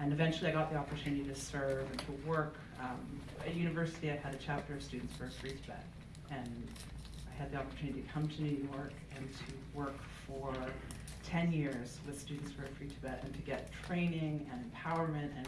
And eventually I got the opportunity to serve and to work. Um, at university, I had a chapter of Students for a Free Tibet. And I had the opportunity to come to New York and to work for 10 years with Students for a Free Tibet and to get training and empowerment and